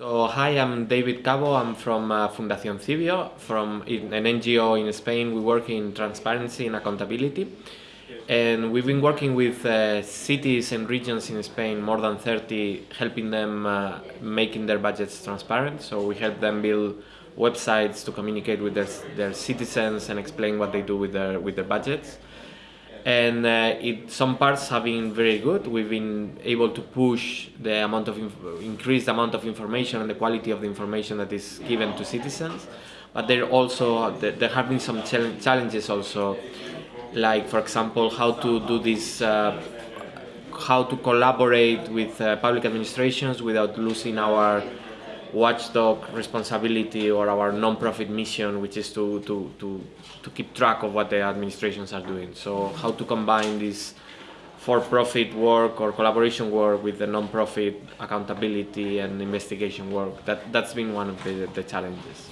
So hi, I'm David Cabo. I'm from uh, Fundación Civio, from an NGO in Spain. We work in transparency and accountability. And we've been working with uh, cities and regions in Spain, more than 30, helping them uh, making their budgets transparent. So we help them build websites to communicate with their, their citizens and explain what they do with their, with their budgets and uh, it, some parts have been very good. We've been able to push the amount of increased amount of information and the quality of the information that is given to citizens. But there also there have been some challenges also, like for example how to do this, uh, how to collaborate with uh, public administrations without losing our watchdog responsibility or our non-profit mission, which is to, to, to, to keep track of what the administrations are doing. So how to combine this for-profit work or collaboration work with the non-profit accountability and investigation work. That, that's been one of the, the challenges.